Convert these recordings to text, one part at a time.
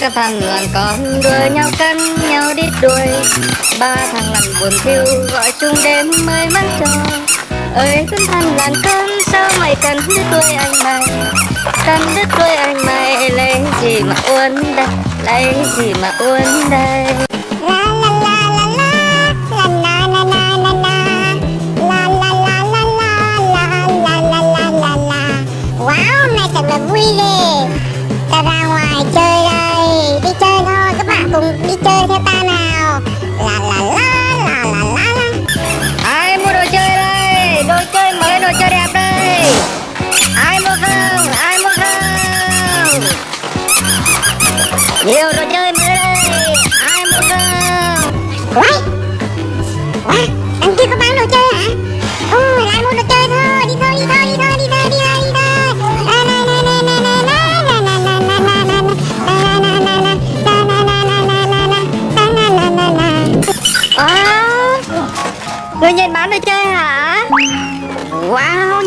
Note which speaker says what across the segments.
Speaker 1: các thằng làng con đua nhau cắn nhau đít đuôi ba thằng làng buồn thiêu gọi chung đêm mới mắt cho ơi con thằng làng con sao mày cần đứt đuôi anh mày cần đứt đuôi anh mày lấy gì mà uốn đây lấy gì mà uốn đây
Speaker 2: La la la la la, la cùng đi chơi theo ta nào. La la la la la la la.
Speaker 1: ai mua đồ chơi đây? Đồ chơi mới, đồ chơi đẹp đây. Ai mua không? Ai mua không? Nhiều đồ chơi mới đây. Ai mua không? Right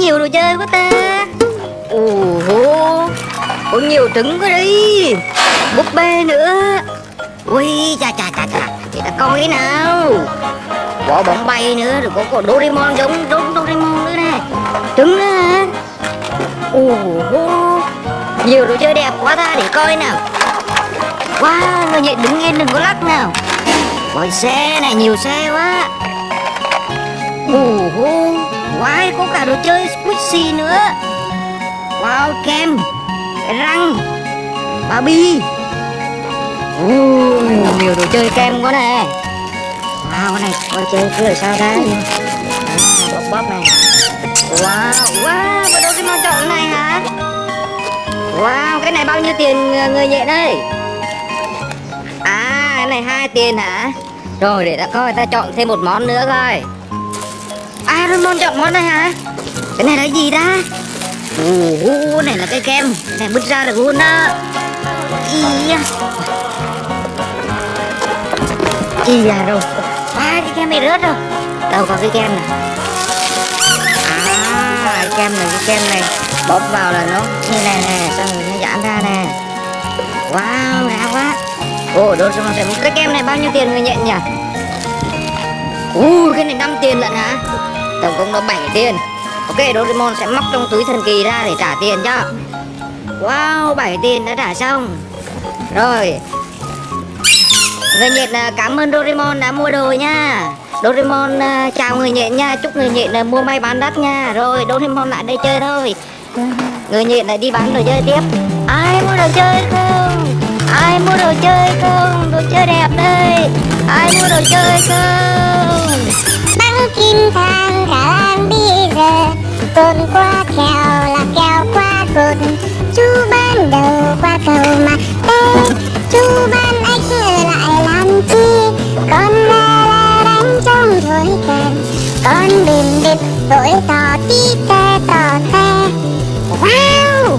Speaker 1: nhiều đồ chơi quá ta. Ồ hô, có nhiều trứng quá đi. Búp bê nữa. Ui, chà chà chà chà Chị ta coi nào. Quả bóng bay nữa, rồi có, có Doraemon giống giống Doraemon nữa nè. Trứng nữa hả? Ồ hô, nhiều đồ chơi đẹp quá ta để coi nào. Wow, người nhện đứng yên đừng có lắc nào. Ôi xe này nhiều xe quá. Ồ hô quái có cả đồ chơi squishy nữa. Wow kem răng Barbie Ui, nhiều đồ chơi kem quá nè. Wow cái này coi chơi cứ là sao ra Bóp bóp này. Wow Wow và đâu cái món chọn này hả? Wow cái này bao nhiêu tiền ờ, người nhện ơi À cái này hai tiền hả? Rồi để ta coi ta chọn thêm một món nữa coi. À Doraemon chọn món này hả cái này là gì ta Ồ này là cái kem. Này, bứt ra được luôn đó. Ý da. Ý da rồi. À cái kem này rớt rồi. Đâu có cái kem này. À cái kem này, cái kem này. Bóp vào là nó như này nè, Xong rồi nó giãn ra nè. Wow đã quá. Ồ đồ xong rồi cái kem này bao nhiêu tiền người nhận nhỉ? Ui cái này 5 tiền lận hả? Tổng cộng nó 7 tiền. Ok, Doraemon sẽ móc trong túi thần kỳ ra để trả tiền cho. Wow 7 tiền đã trả xong. Rồi. Người nhện à, cảm ơn Doraemon đã mua đồ nha. Doraemon à, chào người nhện nha, Chúc người nhện à, mua may bán đắt nha. Rồi, Doraemon lại đây chơi thôi. Người nhện lại đi bán đồ chơi tiếp. Ai mua đồ chơi không? Ai mua đồ chơi không? Đồ chơi đẹp đây. Ai mua đồ chơi không?
Speaker 2: Bắn kim thang cả làng bây giờ Cồn qua kèo là kèo qua cột Chú ban đầu qua cầu mà tê Chú ban ếch lại làm chi? Con la la đánh trong thổi kèn, Con bìm bịp vội tò tí tê tò tê. Wow!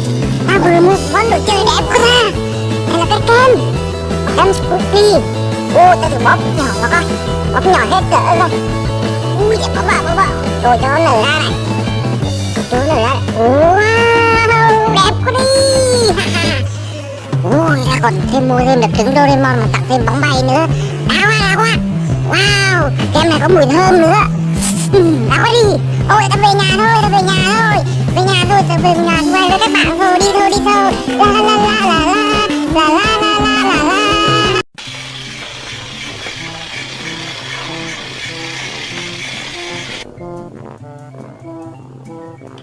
Speaker 2: Ta vừa mua món đồ chơi đẹp quá ta. Đây là cái kem. Kem Spooky. Ô ta thử bóp nhỏ nó coi Bóp nhỏ hết cỡ rồi Ui đẹp bóp bà bóp bà Rồi cho nó nở ra này. Cho rồi đấy Wow đẹp quá đi Ui còn thêm mua thêm được trứng Doraemon mà tặng thêm bóng bay nữa Đã quá đã quá Wow kem này có mùi thơm nữa Đã quá đi Ôi ta về nhà thôi ta về nhà thôi Về nhà thôi ta về nhà quay với các bạn thôi Đi thôi đi thôi La la la la la la La la la la la la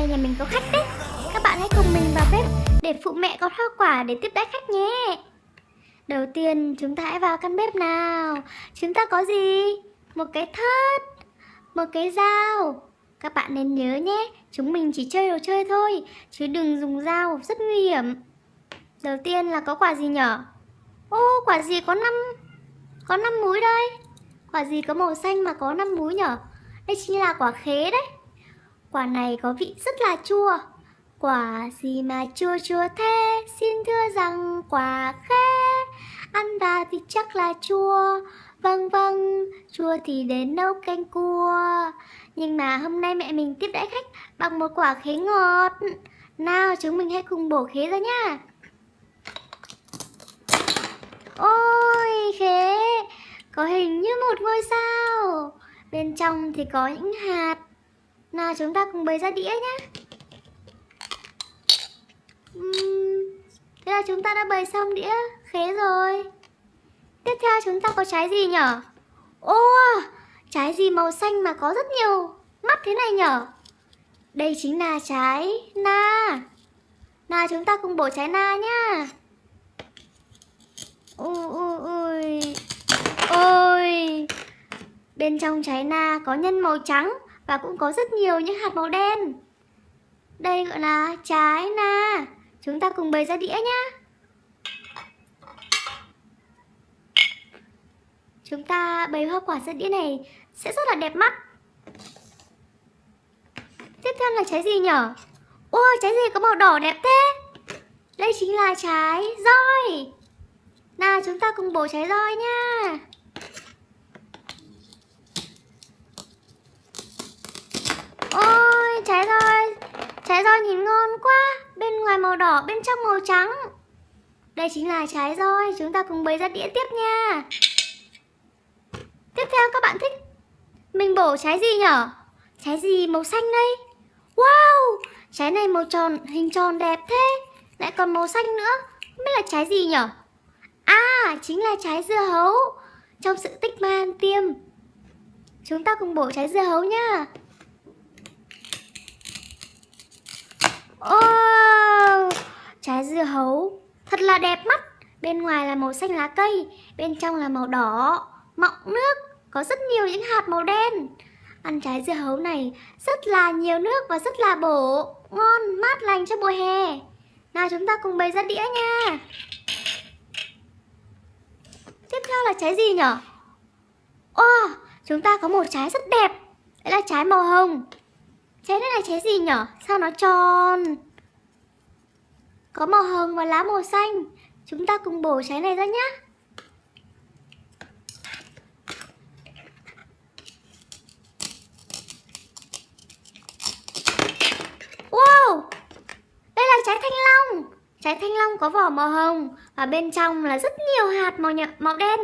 Speaker 3: Nay nhà mình có khách đấy. Các bạn hãy cùng mình vào bếp để phụ mẹ có hoa quả để tiếp đãi khách nhé. Đầu tiên chúng ta hãy vào căn bếp nào. Chúng ta có gì? Một cái thớt Một cái dao. Các bạn nên nhớ nhé Chúng mình chỉ chơi đồ chơi thôi Chứ đừng dùng dao, rất nguy hiểm. Đầu tiên là có quả gì nhở? Ô, quả gì có 5 Có 5 múi đây? Quả gì có màu xanh mà có 5 múi nhở? Đây chính là quả khế đấy. Quả này có vị rất là chua. Quả gì mà chua chua thế? Xin thưa rằng quả khế. Ăn vào thì chắc là chua. Vâng vâng Chua thì đến nấu canh cua. Nhưng mà hôm nay mẹ mình tiếp đãi khách Bằng một quả khế ngọt. Nào, chúng mình hãy cùng bổ khế ra nha Ôi, khế. Có hình như một ngôi sao. Bên trong thì có những hạt nào chúng ta cùng bày ra đĩa nhé uhm, Thế là chúng ta đã bày xong đĩa khế rồi. Tiếp theo chúng ta có trái gì nhở? Ô Trái gì màu xanh mà có rất nhiều mắt thế này nhở? Đây chính là trái na. Nào chúng ta cùng bổ trái na nhá. Ôi ôi ôi. Bên trong trái na có nhân màu trắng và cũng có rất nhiều những hạt màu đen. Đây gọi là trái na. Chúng ta cùng bày ra đĩa nhá. Chúng ta bày hoa quả ra đĩa này sẽ rất là đẹp mắt. Tiếp theo là trái gì nhở? Ôi, trái gì có màu đỏ đẹp thế? Đây chính là trái roi. Nào, chúng ta cùng bổ trái roi nha. Ôi trái roi Trái roi nhìn ngon quá. Bên ngoài màu đỏ, bên trong màu trắng. Đây chính là trái roi. Chúng ta cùng bày ra đĩa tiếp nha. Tiếp theo các bạn thích Mình bổ trái gì nhở? Trái gì màu xanh đây? Wow! Trái này màu tròn, hình tròn đẹp thế. Lại còn màu xanh nữa. Không biết là trái gì nhở? À chính là trái dưa hấu. Trong sự tích man tiêm. Chúng ta cùng bổ trái dưa hấu nha. Oh, trái dưa hấu thật là đẹp mắt. Bên ngoài là màu xanh lá cây, bên trong là màu đỏ, mọng nước, có rất nhiều những hạt màu đen. Ăn trái dưa hấu này rất là nhiều nước và rất là bổ, ngon, mát lành cho mùa hè. Nào chúng ta cùng bày ra đĩa nha. Tiếp theo là trái gì nhở? Oh, chúng ta có một trái rất đẹp. Đấy là trái màu hồng. Trái này là trái gì nhở? Sao nó tròn? Có màu hồng và lá màu xanh. Chúng ta cùng bổ trái này ra nhé Wow! Đây là trái thanh long. Trái thanh long có vỏ màu hồng Và bên trong là rất nhiều hạt màu, màu đen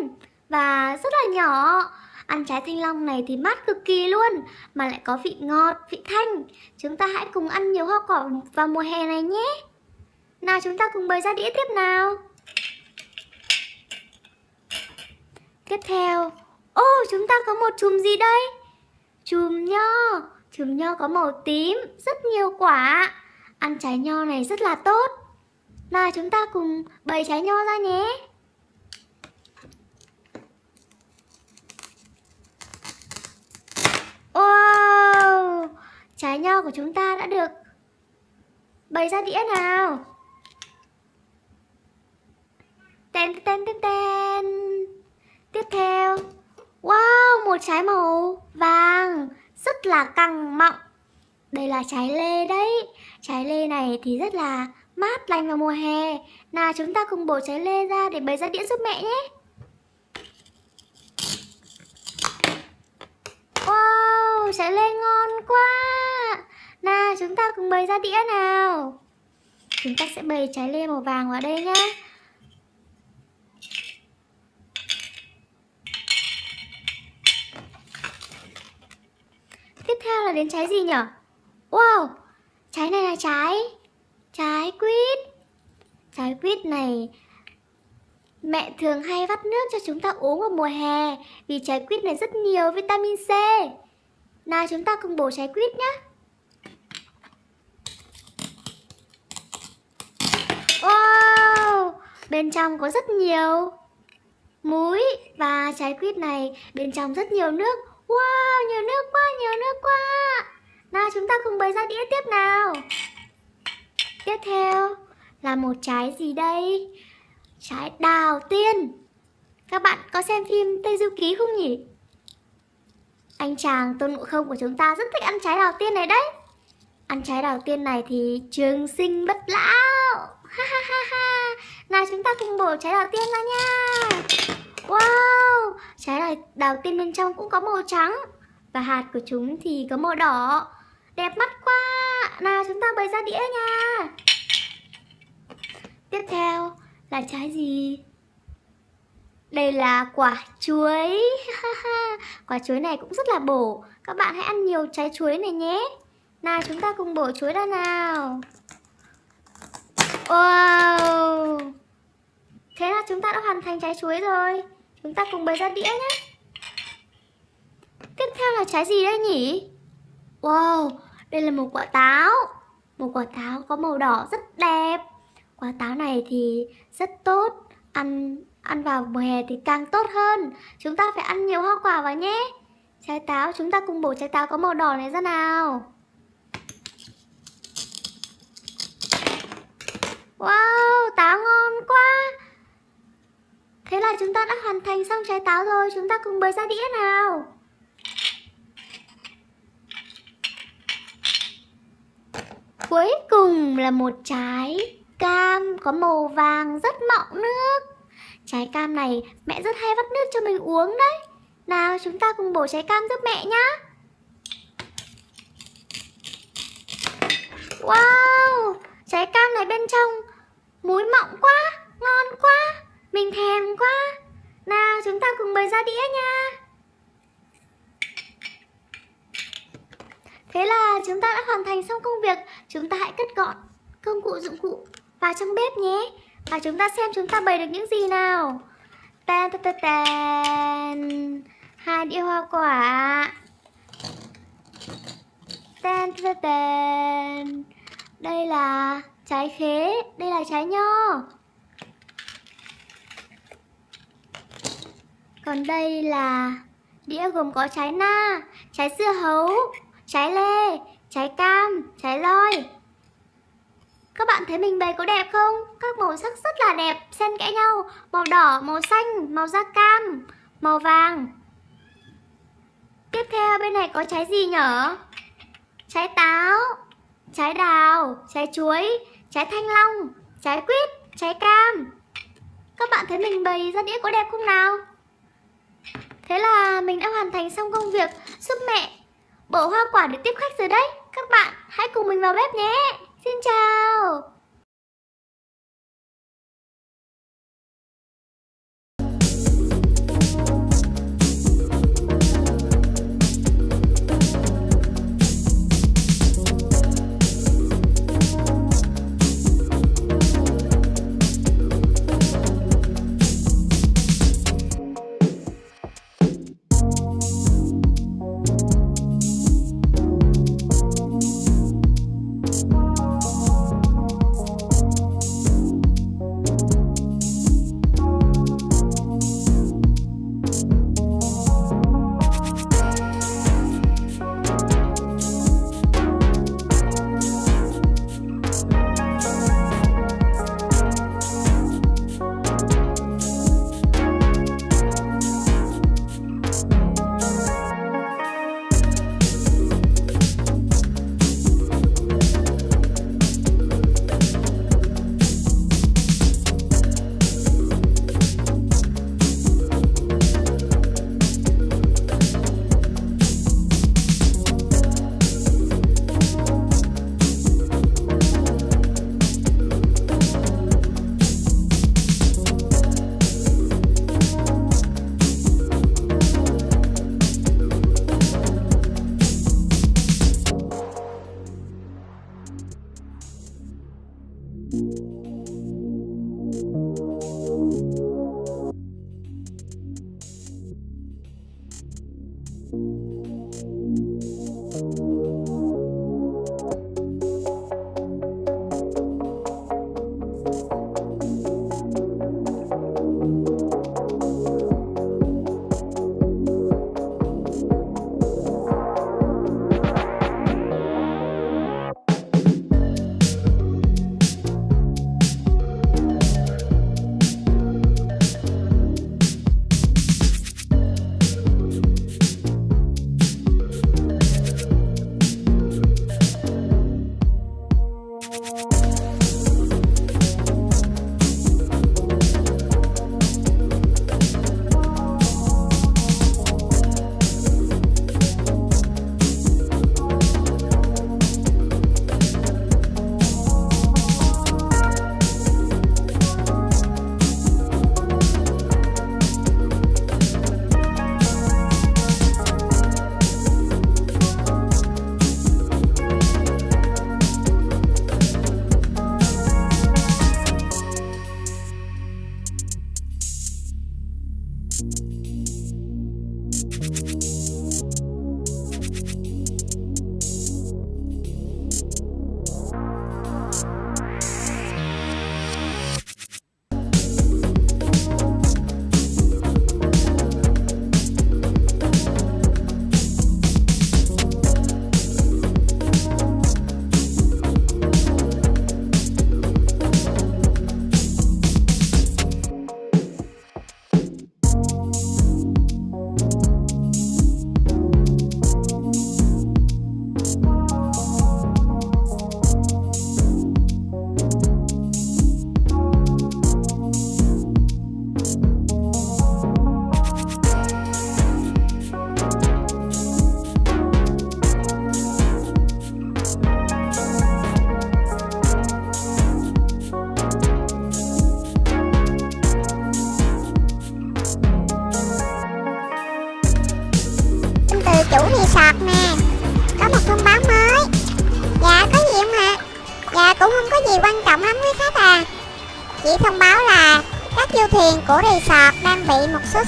Speaker 3: Và rất là nhỏ. Ăn trái thanh long này thì mát cực kỳ luôn Mà lại có vị ngọt, vị thanh. Chúng ta hãy cùng ăn nhiều hoa quả vào mùa hè này nhé. Nào chúng ta cùng bày ra đĩa tiếp nào. Tiếp theo. Ô chúng ta có một chùm gì đây? Chùm nho. Chùm nho có màu tím Rất nhiều quả. Ăn trái nho này rất là tốt. Nào chúng ta cùng bày trái nho ra nhé. Wow Trái nho của chúng ta đã được Bày ra đĩa nào? Tên tên tên tên Tiếp theo. Wow một trái màu vàng Rất là căng mọng. Đây là trái lê đấy. Trái lê này thì rất là mát lành vào mùa hè. Nào chúng ta cùng bổ trái lê ra để bày ra đĩa giúp mẹ nhé. Wow, trái lê ngon quá. Nào, chúng ta cùng bày ra đĩa nào. Chúng ta sẽ bày trái lê màu vàng vào đây nhá. Tiếp theo là đến trái gì nhỉ? Wow, trái này là trái Trái quýt. Trái quýt này Mẹ thường hay vắt nước cho chúng ta uống vào mùa hè Vì trái quýt này rất nhiều vitamin C. Nào, chúng ta cùng bổ trái quýt nhé Wow, Bên trong có rất nhiều Muối Và trái quýt này, bên trong rất nhiều nước. Wow, nhiều nước quá, nhiều nước quá. Nào, chúng ta cùng bày ra đĩa tiếp nào. Tiếp theo là một trái gì đây? Trái đào tiên. Các bạn có xem phim Tây Du Ký không nhỉ? Anh chàng Tôn Ngộ Không của chúng ta rất thích ăn trái đào tiên này đấy. Ăn trái đào tiên này thì trường sinh bất lão. Ha ha ha ha. Nào chúng ta cùng bổ trái đào tiên ra nha. Wow Trái đào, đào tiên bên trong cũng có màu trắng. Và hạt của chúng thì có màu đỏ. Đẹp mắt quá. Nào chúng ta bày ra đĩa nha. Tiếp theo là trái gì? Đây là quả chuối. Quả chuối này cũng rất là bổ. Các bạn hãy ăn nhiều trái chuối này nhé. Nào chúng ta cùng bổ chuối ra nào. Wow. Thế là chúng ta đã hoàn thành trái chuối rồi. Chúng ta cùng bày ra đĩa nhé. Tiếp theo là trái gì đây nhỉ? Wow, đây là một quả táo. Một quả táo có màu đỏ rất đẹp. Quả táo này thì rất tốt Ăn ăn vào mùa hè thì càng tốt hơn. Chúng ta phải ăn nhiều hoa quả vào nhé. Trái táo, chúng ta cùng bổ trái táo có màu đỏ này ra nào. Wow, táo ngon quá. Thế là chúng ta đã hoàn thành xong trái táo rồi. Chúng ta cùng bới ra đĩa nào. Cuối cùng là một trái cam có màu vàng rất mọng nước. Trái cam này mẹ rất hay vắt nước cho mình uống đấy. Nào, chúng ta cùng bổ trái cam giúp mẹ nhá. Wow, Trái cam này bên trong Muối mọng quá, Ngon quá, Mình thèm quá. Nào, chúng ta cùng bày ra đĩa nha. Thế là chúng ta đã hoàn thành xong công việc. Chúng ta hãy cất gọn công cụ dụng cụ vào trong bếp nhé. Và chúng ta xem chúng ta bày được những gì nào? Tan tan tan tan Hai đĩa hoa quả. Tan tan tan Đây là trái khế Đây là trái nho. Còn đây là đĩa gồm có trái na, trái dưa hấu, trái lê, trái cam, trái loi các bạn thấy mình bày có đẹp không? Các màu sắc rất là đẹp, xen kẽ nhau Màu đỏ, màu xanh, màu da cam, màu vàng Tiếp theo bên này có trái gì nhở? Trái táo, trái đào, trái chuối, trái thanh long, trái quýt, trái cam Các bạn thấy mình bày ra đĩa có đẹp không nào? Thế là mình đã hoàn thành xong công việc giúp mẹ bổ hoa quả để tiếp khách rồi đấy Các bạn hãy cùng mình vào bếp nhé Xin chào.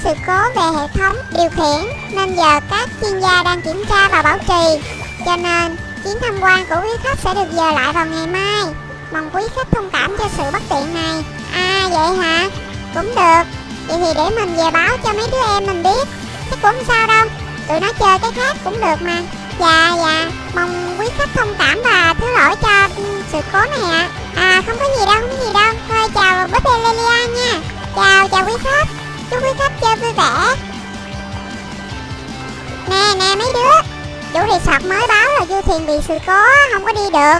Speaker 2: Sự cố về hệ thống điều khiển, Nên giờ các chuyên gia đang kiểm tra và bảo trì. Cho nên, chuyến tham quan của quý khách sẽ được dời lại vào ngày mai. Mong quý khách thông cảm cho sự bất tiện này. À vậy hả? Cũng được. Vậy thì để mình về báo cho mấy đứa em mình biết. Chắc cũng sao đâu. Tụi nó chơi cái khác cũng được mà. Dạ dạ. Mong quý khách thông cảm và thứ lỗi cho sự cố này ạ. À. à không có gì đâu, không có gì đâu. Thôi, chào búp bê Lelia nha. Chào chào quý khách. Chúc khách chơi vui vẻ Nè nè, mấy đứa. Chủ resort mới báo là du thuyền bị sự cố, Không có đi được.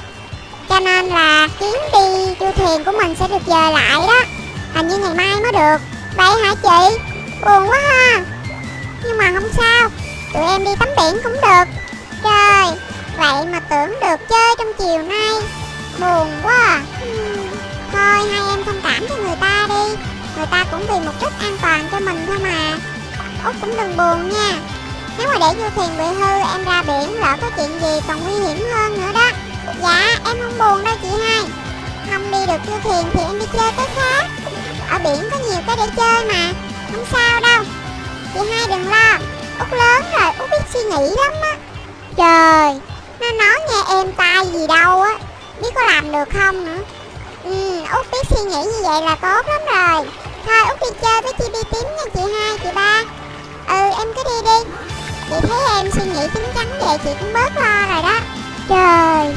Speaker 2: Cho nên là chuyến đi du thuyền của mình sẽ được dời lại đó. Hình như ngày mai mới được. Vậy hả chị? Buồn quá ha. Nhưng mà không sao. Tụi em đi tắm biển cũng được. Trời, Vậy mà tưởng được chơi trong chiều nay. Buồn quá. À. Thôi, hai em thông cảm cho người ta đi. Người ta cũng vì một chút an toàn cho mình thôi mà. Út cũng đừng buồn nha. Nếu mà để du thuyền bị hư, em ra biển lỡ có chuyện gì còn nguy hiểm hơn nữa đó. Dạ em không buồn đâu chị hai. Không đi được du thuyền thì em đi chơi cái khác. Ở biển có nhiều cái để chơi mà, Không sao đâu. Chị hai đừng lo, Út lớn rồi Út biết suy nghĩ lắm á. Trời, Nó nói nghe em tai gì đâu á, Biết có làm được không nữa. Ừ Út biết suy nghĩ như vậy là tốt lắm rồi. Thôi, Út đi chơi với chị đi tím nha chị hai, chị ba. Ừ em cứ đi đi. Chị thấy em suy nghĩ chín chắn về chị cũng bớt lo rồi đó. Trời.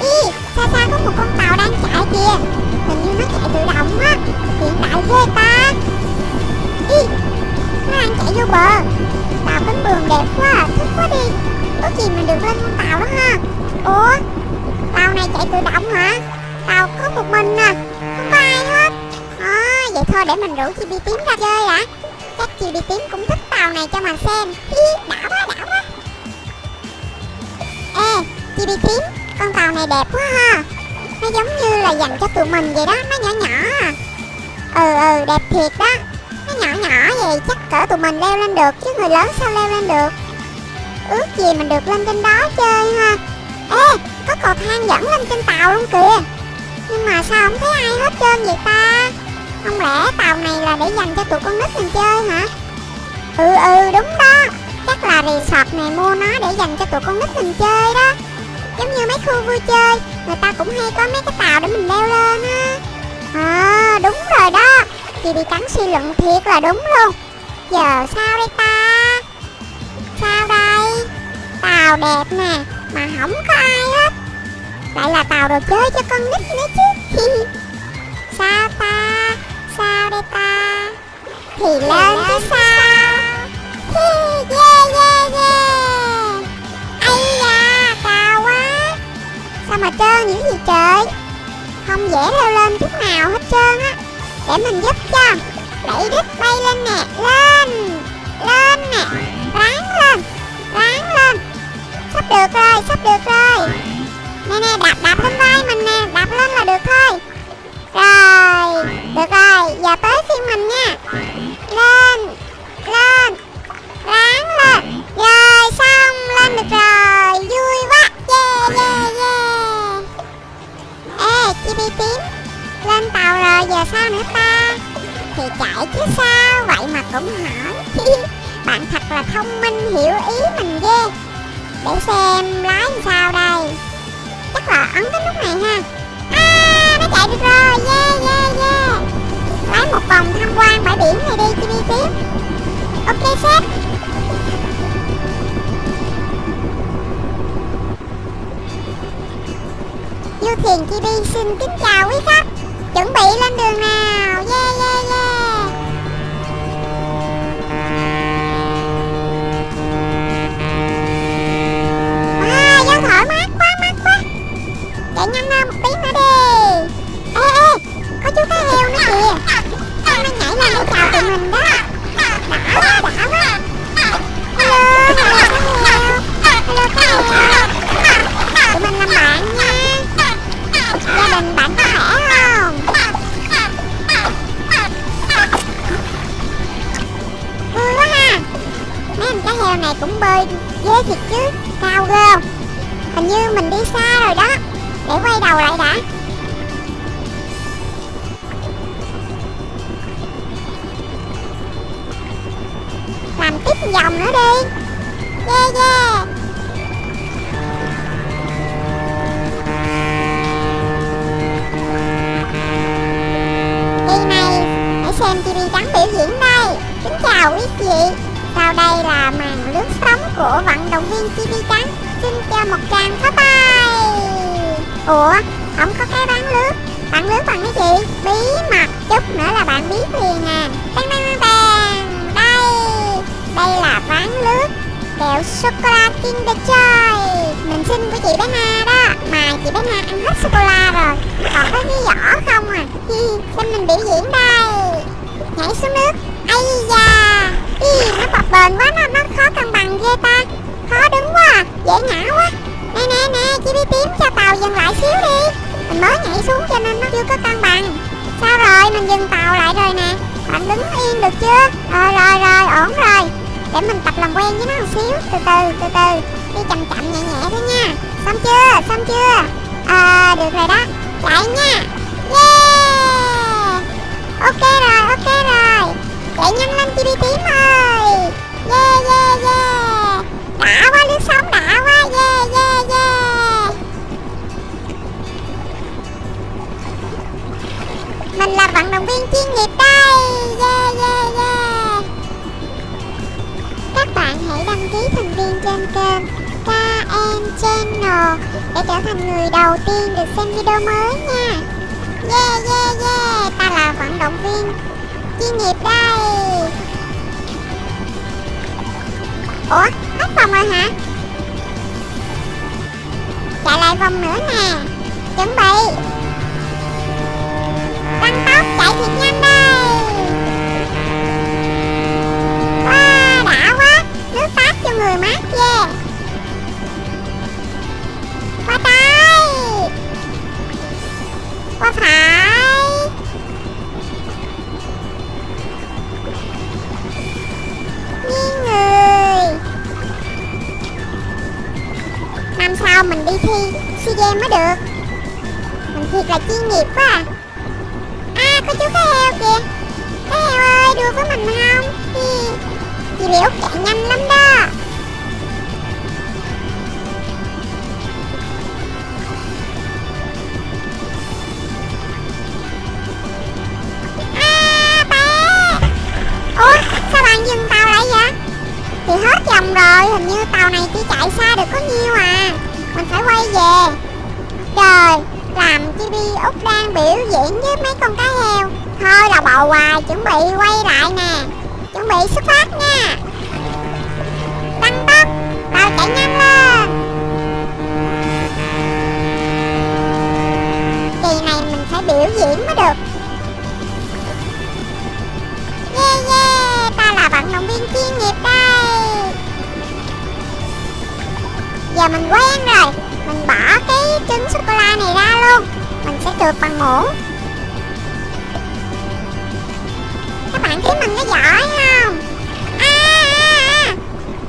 Speaker 2: Ý xa xa có một con tàu đang chạy kìa? Hình như nó chạy tự động á. Hiện đại ghê ta. Ý, Nó đang chạy vô bờ. Tàu cánh buồm đẹp quá à, Thích quá đi. Có gì mà được lên con tàu đó ha. Ủa Tàu này chạy tự động hả? Tàu có một mình à Không có ai hết. À, Vậy thôi để mình rủ chị Bi Tím ra chơi ạ Chắc chị Bi Tím cũng thích tàu này cho mà xem. Hi, quá đảo quá. Ê chị Bi Tím Con tàu này đẹp quá ha. Nó giống như là dành cho tụi mình vậy đó Nó nhỏ nhỏ à. Ừ ừ đẹp thiệt đó. Nó nhỏ nhỏ vậy chắc cỡ tụi mình leo lên được Chứ người lớn sao leo lên được? Ước gì mình được lên trên đó chơi ha. Ê, có cầu thang dẫn lên trên tàu luôn kìa? Nhưng mà sao không thấy ai hết trơn vậy ta? Không lẽ tàu này là để dành cho tụi con nít mình chơi hả? Ừ ừ đúng đó. Chắc là resort này mua nó để dành cho tụi con nít mình chơi đó. Giống như mấy khu vui chơi, Người ta cũng hay có mấy cái tàu để mình leo lên á. À đúng rồi đó. Chị bị cắn suy luận thiệt là đúng luôn. Giờ sao đây ta? Tàu đẹp nè, Mà không có ai hết. Lại là tàu đồ chơi cho con nít nữa chứ. Sao ta? Sao đây ta? Thì lên chứ sao? Yeah yeah yeah. Ây da cao quá. Sao mà trơn những gì trời? Không dễ leo lên chút nào hết trơn á. Để mình giúp cho. Đẩy đít bay lên nè. Lên. Lên nè. Ráng Sắp được rồi, Sắp được rồi. Nè nè, đạp đạp lên vai mình nè, Đạp lên là được thôi. Rồi, Được rồi, Giờ tới phiên mình nha. Lên Lên, Ráng lên. Rồi, xong, Lên được rồi. Vui quá. Yeah yeah yeah. Ê, chi bi tím. Lên tàu rồi, giờ sao nữa ta? Thì chạy chứ sao? Vậy mà cũng hỏi Bạn thật là thông minh, hiểu ý mình ghê. Để xem lái làm sao đây. Chắc là ấn cái nút này ha. À nó chạy được rồi. Yeah yeah yeah. Lái một vòng tham quan bãi biển này đi chi đi tiếp. Ok, sếp. Du thuyền Chibi xin kính chào quý khách. Chuẩn bị lên đường nào? Yeah yeah yeah. Tụi mình làm bạn nha Gia đình bạn có khỏe không? Vui ha Mấy con cá heo này cũng bơi ghê thiệt chứ Cao ghê? Hình như mình đi xa rồi đó Để quay đầu lại đã Làm tiếp vòng nữa đi Yeah yeah chào quý vị. Sau đây là màn lướt sóng của vận động viên TV trắng. Xin cho một tràng pháo tay. Ủa không có cái bán lướt. Bạn lướt bằng cái gì? Bí mật chút nữa là bạn biết liền à. Bang bang bang, đây. Đây là ván lướt. Kẹo sô cô la Kinder Joy. Mình xin của chị bé Na đó. Mà chị bé Na ăn hết sô cô la rồi. Còn có cái vỏ không à? Hi, Xem mình biểu diễn đây. Nhảy xuống nước. Ây da. Ý, Nó bập bền quá nó, nó khó cân bằng ghê ta. Khó đứng quá à, Dễ ngã quá. Nè nè nè chị đi tím cho tàu dừng lại xíu đi. Mình mới nhảy xuống cho nên nó chưa có cân bằng. Sao rồi mình dừng tàu lại rồi nè. Bạn đứng yên được chưa? Rồi rồi rồi ổn rồi. Để mình tập làm quen với nó một xíu. Từ từ từ từ. Đi chậm chậm nhẹ nhẹ thôi nha. Xong chưa xong chưa? À được rồi đó. Chạy nha. Yeah! Ok rồi ok rồi. Để nhân lên chi đi tím ơi yeah yeah yeah đã quá lướt sóng đã quá yeah yeah yeah mình là vận động viên chuyên nghiệp đây. Yeah yeah yeah các bạn hãy đăng ký thành viên trên kênh KN Channel để trở thành người đầu tiên được xem video mới nha. Yeah yeah yeah, ta là vận động viên chuyên nghiệp đây. Ủa, hết vòng rồi hả? Chạy lại vòng nữa nè. Chuẩn bị. Tăng tốc chạy thiệt nhanh đây. Wow, đã quá Nước tát cho người mát yeah Qua tay Qua phải thi SEA Games mới được. Mình thiệt là chuyên nghiệp quá à. À có chú cá heo kìa. Cá heo ơi đua với mình không? Hi. Chị Liễu chạy nhanh lắm đó. Quay về. Trời, Làm chi đi, út đang biểu diễn với mấy con cá heo. Thôi là bầu hoài Chuẩn bị quay lại nè. Chuẩn bị xuất phát nha. Tăng tốc Tàu chạy nhanh lên. Kỳ này mình phải biểu diễn mới được. Yeah yeah, Ta là vận động viên chuyên nghiệp đây. Giờ mình quen rồi. Mình bỏ cái trứng sô-cô-la này ra luôn. Mình sẽ trượt bằng muỗng. Các bạn thấy mình có giỏi không? À, à, à.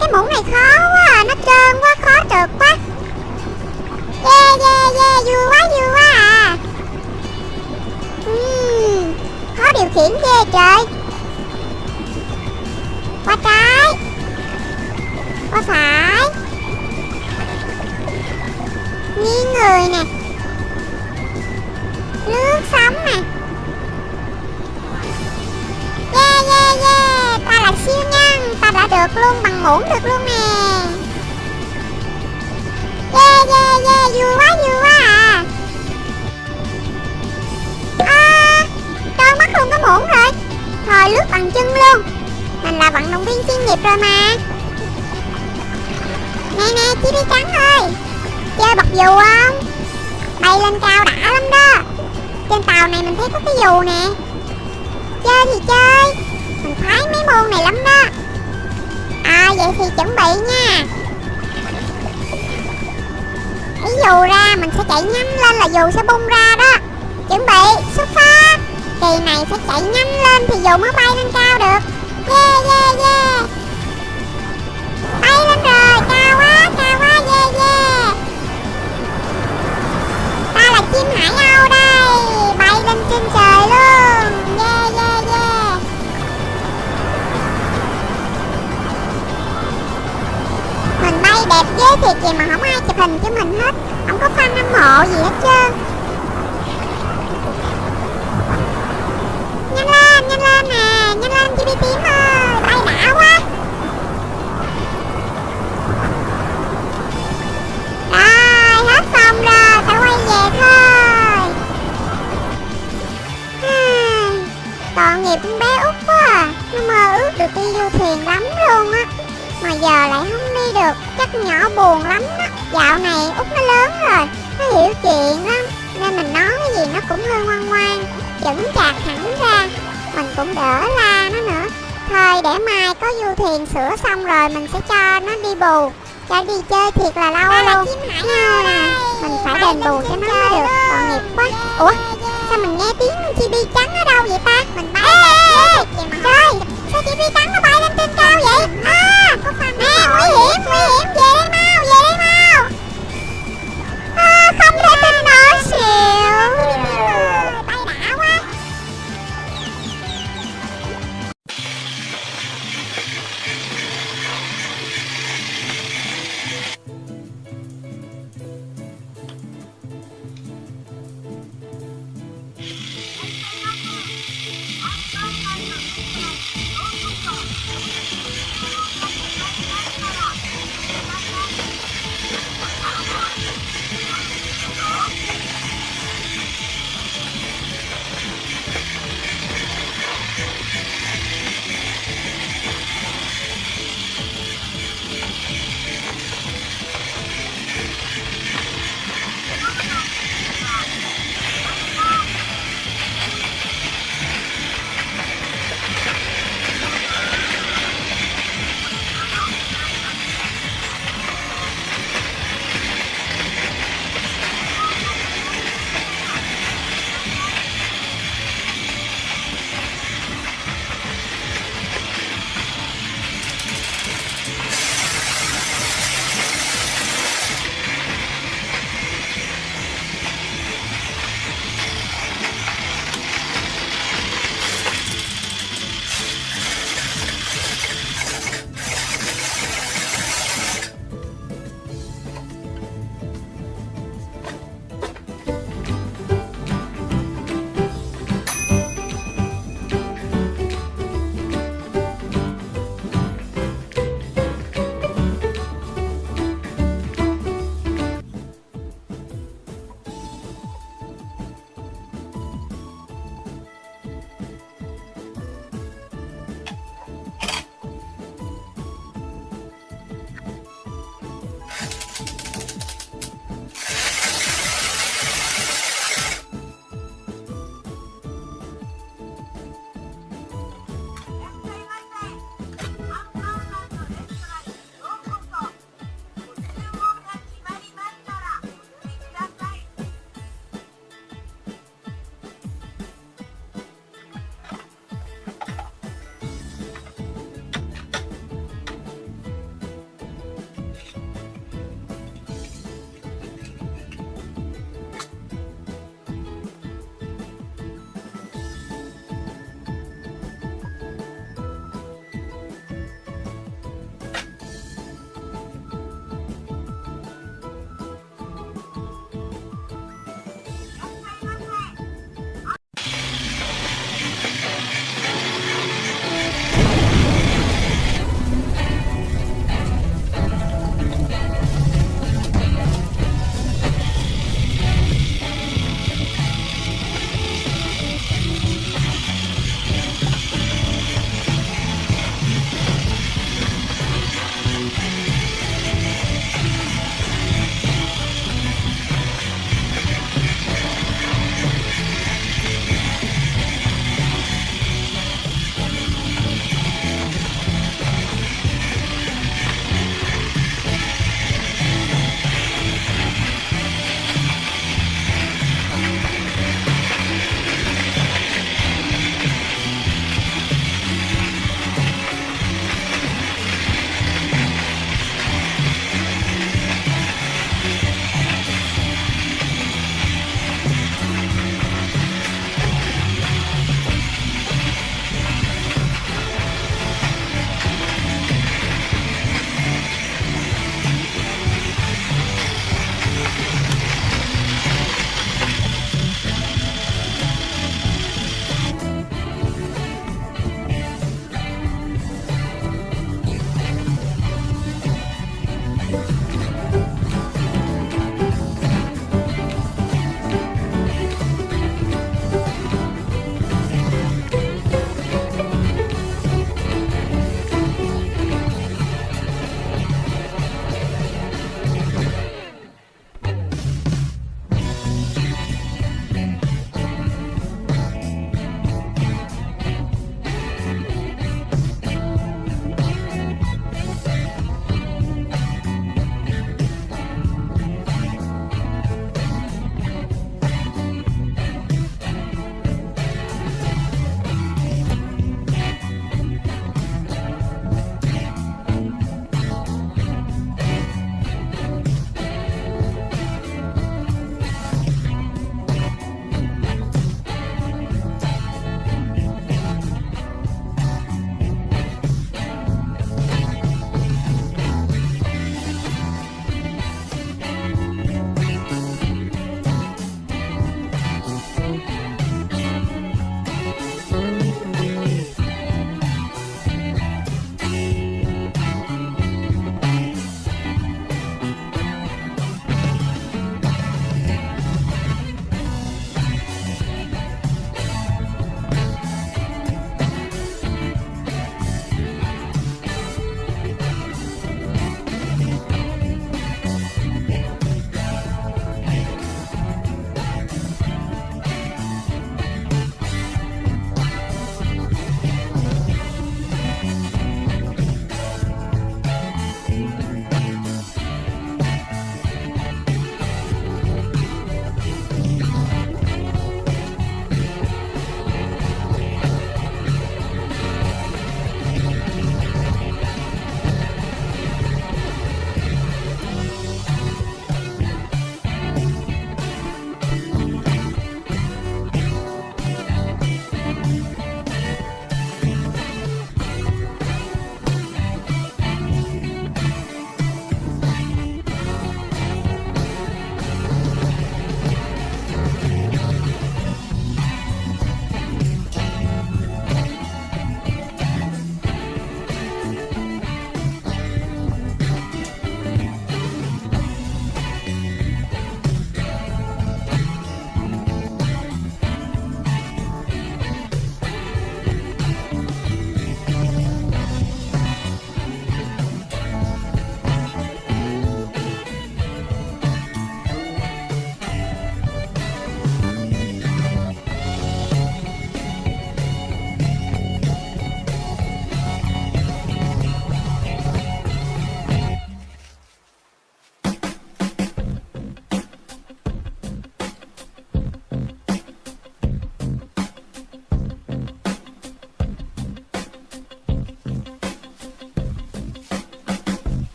Speaker 2: Cái muỗng này khó quá à, Nó trơn quá khó trượt quá. Yeah yeah yeah Vui quá vui quá à. Uhm, Khó điều khiển ghê trời. Qua trái. Qua phải. Nghiêng người nè. Lướt sóng nè. Yeah yeah yeah. Ta là siêu nhân. Ta đã được luôn bằng muỗng được luôn nè. Yeah yeah yeah. Vui quá vui quá à. À Trơn mất luôn cái muỗng rồi? Thôi, lướt bằng chân luôn. Mình là vận động viên chuyên nghiệp rồi mà. Nè nè chị đi trắng ơi. Chơi bật dù không? Bay lên cao đã lắm đó. Trên tàu này mình thấy có cái dù nè. Chơi thì chơi. Mình khoái mấy môn này lắm đó. À vậy thì chuẩn bị nha. Lấy dù ra mình sẽ chạy nhanh lên là dù sẽ bung ra đó. Chuẩn bị, xuất phát. Kỳ này phải chạy nhanh lên thì dù mới bay lên cao được. Yeah yeah yeah. Bay lên rồi, cao quá cao quá, yeah yeah chim hải âu đây. Bay lên trên trời luôn. Yeah yeah yeah. Mình bay đẹp ghê thiệt gì mà không ai chụp hình cho mình hết. Không có fan hâm mộ gì hết trơn. Nhanh lên nhanh lên nè. Nhanh lên chị đi tím ơi bay đã quá. Tội nghiệp con bé út quá à. Nó mơ ước được đi du thuyền lắm luôn á. Mà giờ lại không đi được Chắc nhỏ buồn lắm đó Dạo này út nó lớn rồi Nó hiểu chuyện lắm. Nên mình nói cái gì nó cũng hơi ngoan ngoan Chững chạc hẳn ra. Mình cũng đỡ la nó nữa. Thôi để mai có du thuyền sửa xong rồi Mình sẽ cho nó đi bù. Cho đi chơi thiệt là lâu luôn. à, Mình phải đền bù cho nó mới được. Tội nghiệp quá. Ủa sao mình nghe tiếng chibi trắng ở đâu vậy ta? Mình bay ê, Trời sao chị phi trắng nó bay lên trên cao vậy? À có phần Nè nguy hiểm nguy hiểm Về đây về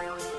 Speaker 2: Bye.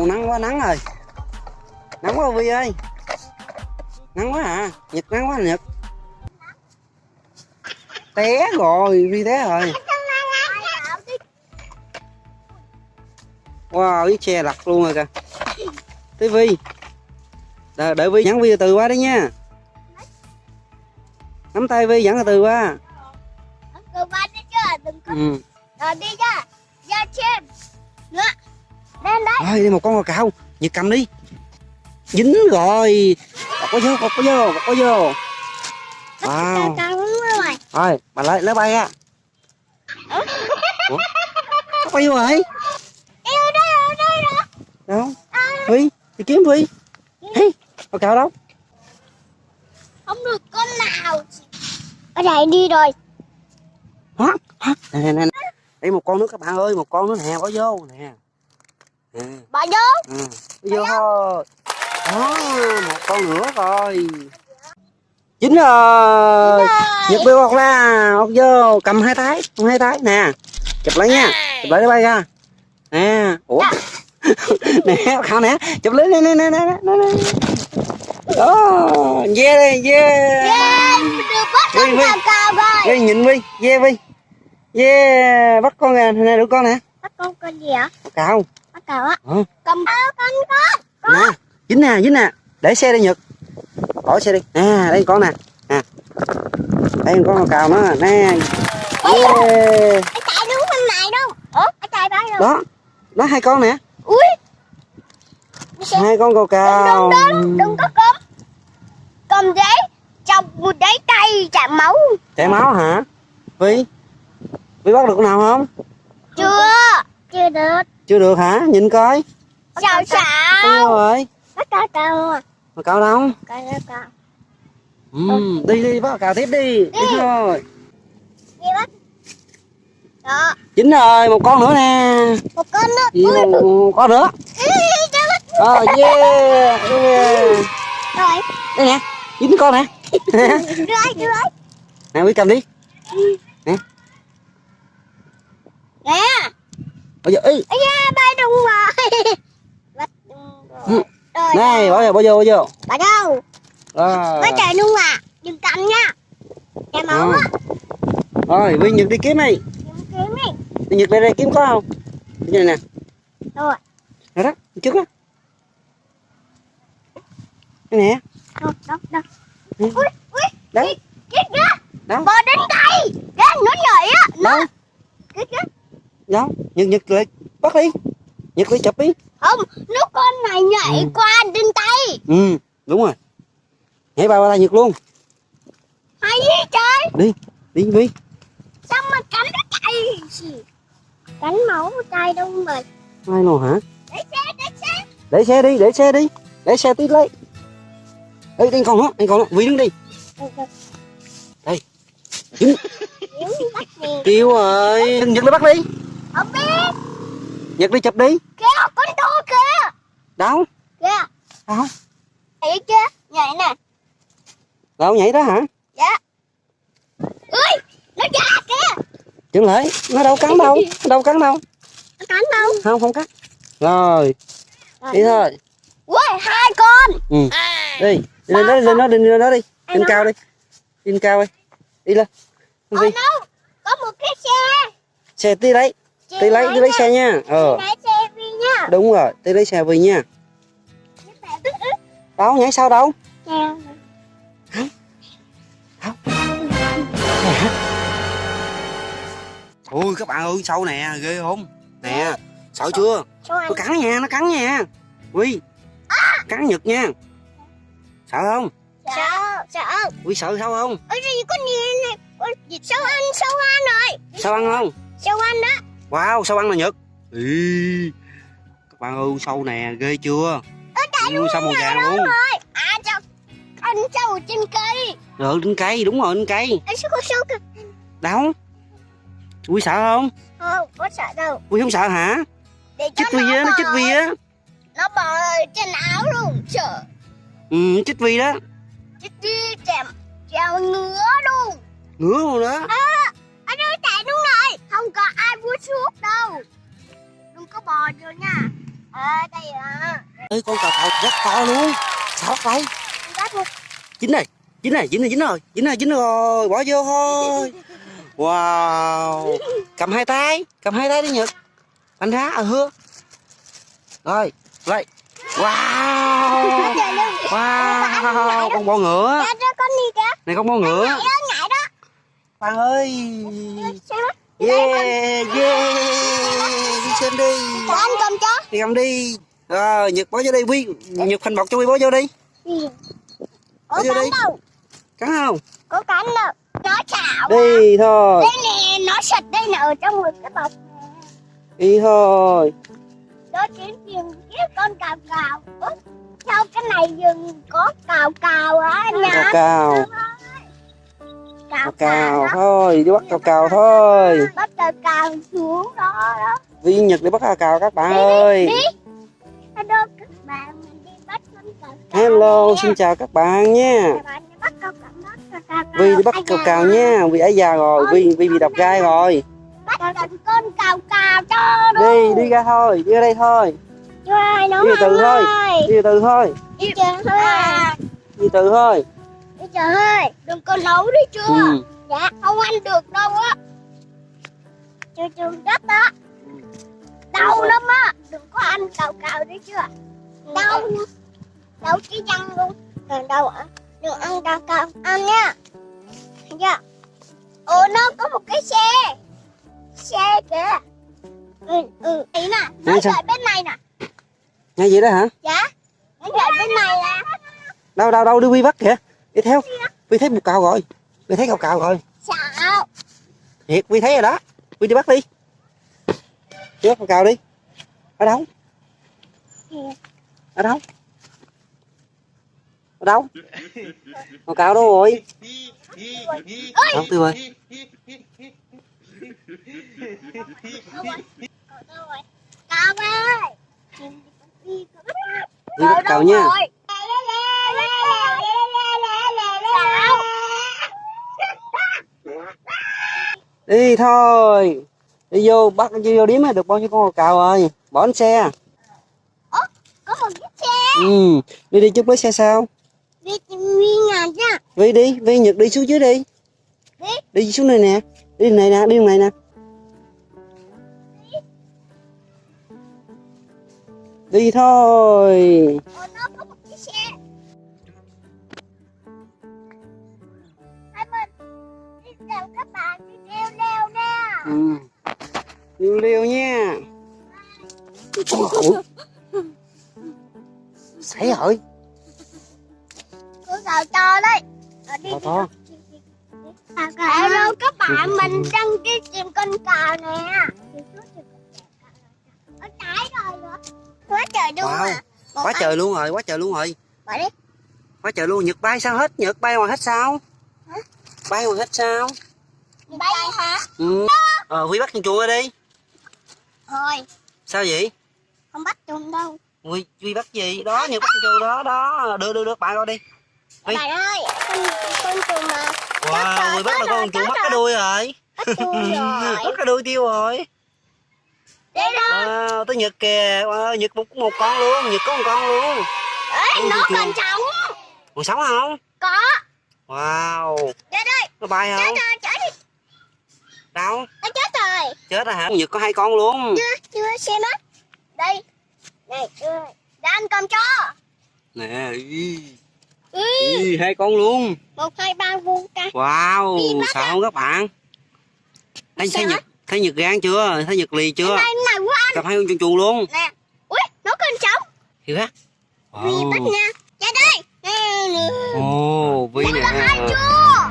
Speaker 4: Wow nắng quá nắng rồi nắng quá vi ơi. Nắng quá à nhật nắng quá nhật. Té rồi vi té rồi. Wow cái xe lật luôn rồi kìa. Tới vi đợi, đợi vi dẫn vi từ từ qua đấy nha. Nắm tay vi dẫn từ từ qua.
Speaker 5: Cứ bắt đi chưa? Đừng có
Speaker 4: ừ.
Speaker 5: Rồi đi ra Ra Nữa Lên đấy.
Speaker 4: Rồi đây một con cò cào Nhật cầm đi. Dính rồi. Có vô có vô có vô. Wow.
Speaker 5: Cao rồi.
Speaker 4: Rồi bà lấy lấy bay á. Ủa? Nó bay vô rồi.
Speaker 5: Ở đây ở đây rồi.
Speaker 4: Đâu? Phi Đi kiếm Phi Hey Cò cào đâu?
Speaker 5: Không được con nào. Ở đây đi rồi.
Speaker 4: Hả? Hả? Nè nè nè. Đây một con nữa các bạn ơi Một con nữa nè bỏ vô nè
Speaker 5: Bỏ vô
Speaker 4: Ừ, vô thôi. Đó, một con nữa rồi. Dính rồi. Nhật bêu bọc ra, bọc vô, cầm hai thái, cầm hai thái nè. Chụp lấy nha, chụp lấy nó bay ra. Nè, ủa. nè, khao nè, chụp lấy nè nè nè nè nè. nè. Đó, yeah đây, yeah.
Speaker 5: Yeah Được bắt con
Speaker 4: Vinh nhìn Vi, yeah Vi. Yeah, bắt con nè, nè đứa con nè.
Speaker 5: Bắt con con gì hả?
Speaker 4: Cào.
Speaker 5: Á?
Speaker 4: Ừ.
Speaker 5: Cầm áo con con.
Speaker 4: Nè dính nè dính nè. Để xe đi nhật. Bỏ xe đi. Nè đây con nè. Nè đây con con cào nó nè. Yeah.
Speaker 5: Anh chạy đúng bên này đâu? Ủa? Chạy bao rồi
Speaker 4: đó nó hai con nè.
Speaker 5: Ui.
Speaker 4: Hai con cào cào
Speaker 5: Đừng đừng đừng có cầm Cầm giấy Chọc một giấy tay chạm máu.
Speaker 4: Chảy máu hả? Vi vi bắt được con nào không?
Speaker 5: Chưa. Chưa được
Speaker 4: chưa được hả? Nhìn coi.
Speaker 5: Sao
Speaker 4: Đâu
Speaker 5: sao?
Speaker 4: rồi?
Speaker 5: Bắt cào cào à
Speaker 4: mà cào đâu? Ừ, đi đi bắt cào tiếp đi. Đi. Thôi.
Speaker 5: Đi bắt. Đó.
Speaker 4: Dính rồi một con nữa nè.
Speaker 5: Một con nữa
Speaker 4: Gì một, một con nữa
Speaker 5: bắt
Speaker 4: ờ yeah, yeah.
Speaker 5: Rồi.
Speaker 4: Đây nè dính con nè.
Speaker 5: Đưa ai
Speaker 4: nè quý cầm đi.
Speaker 5: Nè
Speaker 4: bây giờ
Speaker 5: da bay đúng rồi. Bắt đúng rồi. Rồi
Speaker 4: này bỏ vô bỏ vô bỏ vô
Speaker 5: Bắt đâu?
Speaker 4: Rồi
Speaker 5: Bắt chạy đúng à? Đừng cầm nha. Chạy máu
Speaker 4: Ờ.
Speaker 5: á.
Speaker 4: Rồi vi nhật đi kiếm đi
Speaker 5: Đừng kiếm đi.
Speaker 4: Nhật đây đây kiếm có không? Đi này nè.
Speaker 5: Rồi.
Speaker 4: Rồi đó trước đó. Đây nè
Speaker 5: Đâu đâu đâu
Speaker 4: Ừ.
Speaker 5: Ui ui.
Speaker 4: Đâu
Speaker 5: Kít kìa
Speaker 4: đâu
Speaker 5: Bò đến đây Kìa nó nhảy á. Nó. Kít kìa
Speaker 4: đâu nhật nhật lại bắt đi. Nhật đi chụp đi.
Speaker 5: Không Nó con này nhảy
Speaker 4: Ừ.
Speaker 5: qua trên tay
Speaker 4: ừ đúng rồi. Nhảy bao qua nhật luôn.
Speaker 5: Hay gì trời.
Speaker 4: Đi đi vi
Speaker 5: Sao mà cắn nó chạy? Gì Cắn máu tay đâu mà.
Speaker 4: Ai nào hả?
Speaker 5: Để xe để xe.
Speaker 4: Để xe đi để xe đi. Để xe tí lấy. Ê, anh còn nó anh còn nó. Vi đứng đi. Dính
Speaker 5: bắt gì
Speaker 4: kêu rồi. Nhật đi bắt đi
Speaker 5: Không biết.
Speaker 4: Nhật đi chụp đi.
Speaker 5: Kìa con to kìa.
Speaker 4: Đâu?
Speaker 5: Kìa.
Speaker 4: Đâu
Speaker 5: Thấy chưa Nhảy nè.
Speaker 4: Đâu nhảy đó hả?
Speaker 5: Dạ. Ui Nó ra kìa.
Speaker 4: Chừng lại. Nó đâu cắn đâu. Nó đâu cắn đâu.
Speaker 5: Nó cắn đâu?
Speaker 4: Không không cắt rồi. Đi thôi.
Speaker 5: Ui hai con.
Speaker 4: Ừ. Đi. Đi lên đó đi lên đó đi lên đó đi. Lên cao đi. Lên cao đi. Đi lên.
Speaker 5: Ở
Speaker 4: đi
Speaker 5: đâu Có một cái xe.
Speaker 4: Xe tí
Speaker 5: Chị
Speaker 4: tí lấy tí lấy xe. nha. Ờ.
Speaker 5: Lấy xe đi nha.
Speaker 4: Đúng rồi tí lấy xe về nha. Đâu nhảy sao đâu?
Speaker 5: Xe
Speaker 4: ui các bạn ơi sâu nè? Ghê không? Nè sợ chưa? Nó cắn nha nó cắn nha. Ui. Cắn nhật nha. Sợ không?
Speaker 5: Sợ. Sợ.
Speaker 4: Ui sợ sao không?
Speaker 5: Ôi gì này? Con gì Sao ăn Sao ăn rồi?
Speaker 4: Sao ăn không?
Speaker 5: Sao ăn đó
Speaker 4: wow sao ăn là nhật? Ý, các bạn ơi sâu nè ghê chưa? Ui sao màu vàng luôn?
Speaker 5: rồi. À sao Ăn sâu trên cây.
Speaker 4: Rồi trên cây đúng rồi trên cây.
Speaker 5: Anh có sâu kìa.
Speaker 4: Đâu ui sợ không?
Speaker 5: Không có sợ đâu.
Speaker 4: Ui không sợ hả?
Speaker 5: Để
Speaker 4: chích vi á nó chích vi á.
Speaker 5: Nó bò trên áo luôn Sợ.
Speaker 4: Ừ chích vi đó.
Speaker 5: Chích đi chèm Chèo ngứa luôn.
Speaker 4: Ngứa luôn đó
Speaker 5: Anh ơi chạy đúng rồi Không có ai mua thuốc đâu. Đừng có bò vô nha. À đây à.
Speaker 4: Ê con cào cào rất to luôn. Sao
Speaker 5: một
Speaker 4: dính này dính này dính này dính rồi. Dính rồi dính rồi. Bỏ vô thôi. Wow. Cầm hai tay cầm hai tay đi nhật. Anh ra à hưa rồi vậy wow. Wow. Con bò ngựa. Này con bò ngựa Bạn ơi. Yeah yeah. Đi xem đi.
Speaker 5: Cho cầm cho.
Speaker 4: Đi cầm đi. Rồi nhật bỏ vô đây. Quy nhật thành bọc cho quy bỏ vô đi.
Speaker 5: Có
Speaker 4: Ở vô đi.
Speaker 5: đâu.
Speaker 4: Cắn không?
Speaker 5: Có cắn đâu. Nó chảo
Speaker 4: đi thôi.
Speaker 5: Đây nè nó sạch đây nè ở trong một cái bọc
Speaker 4: đi thôi.
Speaker 5: Đó chính rừng cái con cào cào. Ủa, Sao cái này rừng có cào cào á anh
Speaker 4: cào cào
Speaker 5: cào
Speaker 4: thôi đi bắt cào cào thôi.
Speaker 5: Bắt cào cào xuống đó đó.
Speaker 4: Vi nhật đi bắt cào cào các bạn ơi.
Speaker 5: Đi. Hello các bạn Mình đi bắt con cào
Speaker 4: hello
Speaker 5: nè.
Speaker 4: xin chào các bạn nha.
Speaker 5: Đi
Speaker 4: vi đi bắt
Speaker 5: da.
Speaker 4: cào nha vi ấy già rồi vi vi bị đập gai rồi.
Speaker 5: Bắt con cào cào cho
Speaker 4: đi đi ra thôi đi ra đây thôi. Đi từ thôi đi từ thôi.
Speaker 5: Đi
Speaker 4: đi từ thôi
Speaker 5: Đi chờ thôi Đừng có nấu đi chưa?
Speaker 4: Ừ.
Speaker 5: Dạ không ăn được đâu á. Chưa chưa đất đó Đau lắm á. Đừng có ăn cào cào đi chưa? Đau Đau cái răng luôn. Còn đau ạ? Đừng ăn cào cào Ăn nha. Dạ. Ồ nó có một cái xe. Xe kìa. Ừ ừ. Ý nè Nó chạy bên này nè.
Speaker 4: Nghe gì đó hả?
Speaker 5: Dạ. Nó chạy bên này nè.
Speaker 4: Đâu đâu đâu đi vi bắt kìa đi theo. Vi thấy một cào rồi. Vi thấy cào cào rồi.
Speaker 5: Sao
Speaker 4: thiệt vi thấy rồi đó. Vi đi bắt đi. Đi bắt cào cào đi. Ở đâu? Ở đâu? Ở đâu? Cào cào đâu rồi? Đâu tiêu rồi
Speaker 5: Cào ơi.
Speaker 4: Đi bắt cào nha đi thôi. Đi vô bắt đi vô điếm được bao nhiêu con cào cào rồi? Bỏ lên xe.
Speaker 5: Có một chiếc xe.
Speaker 4: Ừ. Đi đi chút lấy xe sao?
Speaker 5: Đi đi nhà nha
Speaker 4: vi đi vi nhật đi xuống dưới đi.
Speaker 5: Đi.
Speaker 4: đi xuống này nè. Đi này nè đi này nè. Đi. Thôi.
Speaker 5: Ồ
Speaker 4: ừ. liêu liêu nha. Xảy rồi
Speaker 5: Cứ vào cho đấy. Đi.
Speaker 4: To. To.
Speaker 5: Hello các bạn. Mình đang đi tìm con cào nè. Ở trái rồi Quá trời luôn
Speaker 4: Wow.
Speaker 5: à.
Speaker 4: Quá
Speaker 5: anh-
Speaker 4: trời luôn rồi quá trời luôn rồi.
Speaker 5: Bỏ đi.
Speaker 4: Quá trời luôn. Nhật bay sao hết? Nhật bay ngoài hết sao?
Speaker 5: Hả?
Speaker 4: bay ngoài hết sao?
Speaker 5: Bay hả?
Speaker 4: Ừ. ờ huy bắt con chuột đi.
Speaker 5: Thôi.
Speaker 4: Sao vậy?
Speaker 5: Không bắt trùng đâu.
Speaker 4: Huy huy bắt gì? Đó nhật bắt con chuột đó đó. Đưa đưa đưa bạn coi đi. Ê.
Speaker 5: Bạn ơi con, con trùng mà.
Speaker 4: Wow huy bắt được con chuột mất cái đuôi rồi. Mất cái đuôi tiêu rồi.
Speaker 5: Đây đó
Speaker 4: wow tới nhật kìa. Wow, nhật một một con luôn nhật có một con luôn.
Speaker 5: Ê, nó còn sống.
Speaker 4: Còn sống không?
Speaker 5: Có.
Speaker 4: Wow.
Speaker 5: Đây đây.
Speaker 4: Nó bay
Speaker 5: Chết
Speaker 4: không?
Speaker 5: rồi chết
Speaker 4: đâu?
Speaker 5: Nó chết rồi.
Speaker 4: Chết rồi hả? Nhật có hai con luôn.
Speaker 5: Chưa chưa xem á. Đây. Này chưa. Đang cầm cho.
Speaker 4: Nè y,
Speaker 5: ừ.
Speaker 4: y, hai con luôn.
Speaker 5: Một hai ba vuông ca
Speaker 4: wow sợ không các bạn. Thấy thấy nhật thấy nhật gan chưa? Thấy nhật lì chưa?
Speaker 5: Này này quá anh.
Speaker 4: Cầm hai con chuồn chuồn luôn.
Speaker 5: Nè. Ui nó còn sống.
Speaker 4: Hiểu á
Speaker 5: Vì bắt nha. Ra đây.
Speaker 4: Ồ vi nè.
Speaker 5: Hai chưa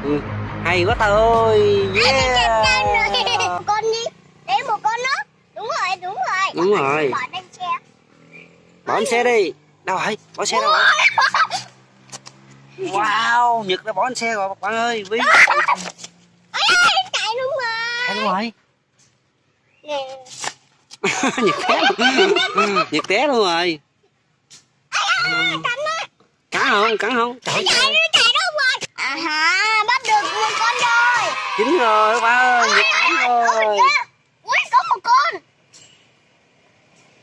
Speaker 4: Ừ, hay quá ta ơi yeah.
Speaker 5: con đi. Để một con nữa Đúng rồi đúng rồi.
Speaker 4: Đúng rồi.
Speaker 5: Bỏ lên xe.
Speaker 4: Bỏ lên xe đi. Đâu rồi? Bỏ xe đâu rồi? Wow nhật đã bỏ lên xe rồi các bạn ơi vi
Speaker 5: chạy đúng rồi.
Speaker 4: Hay đúng rồi. Nhật té luôn. Nhật té luôn rồi. Cắn không? Cắn không?
Speaker 5: Chạy chạy đâu rồi À ha Bắt được một con rồi.
Speaker 4: Chín rồi các bạn ơi
Speaker 5: Ôi
Speaker 4: rồi
Speaker 5: kìa. Ui có một con.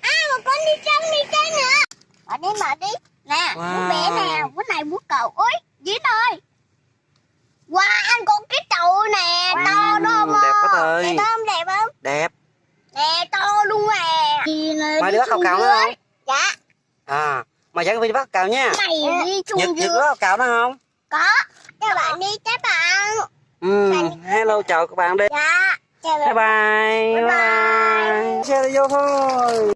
Speaker 5: À một con đi ăn đi chơi nữa. Mở đi mở đi. Nè
Speaker 4: Wow.
Speaker 5: bé nè bút này bút cậu. Ôi dính ơi wow anh có cái chậu nè. To
Speaker 4: Wow,
Speaker 5: đom
Speaker 4: đẹp quá trời.
Speaker 5: đẹp không đẹp không?
Speaker 4: Đẹp.
Speaker 5: Nè to luôn
Speaker 4: mày
Speaker 5: đi
Speaker 4: bắt cào
Speaker 5: xuống
Speaker 4: cào nữa không?
Speaker 5: dạ.
Speaker 4: À mày dẫn vi đi bắt cào nha.
Speaker 5: Mày đi chung
Speaker 4: nhật nhật có cào đó không
Speaker 5: có. Chào bạn đi các bạn.
Speaker 4: Ừ hello chào các bạn đi.
Speaker 5: Dạ chào
Speaker 4: bye bye
Speaker 5: Bye. bye.
Speaker 4: xe đi vô thôi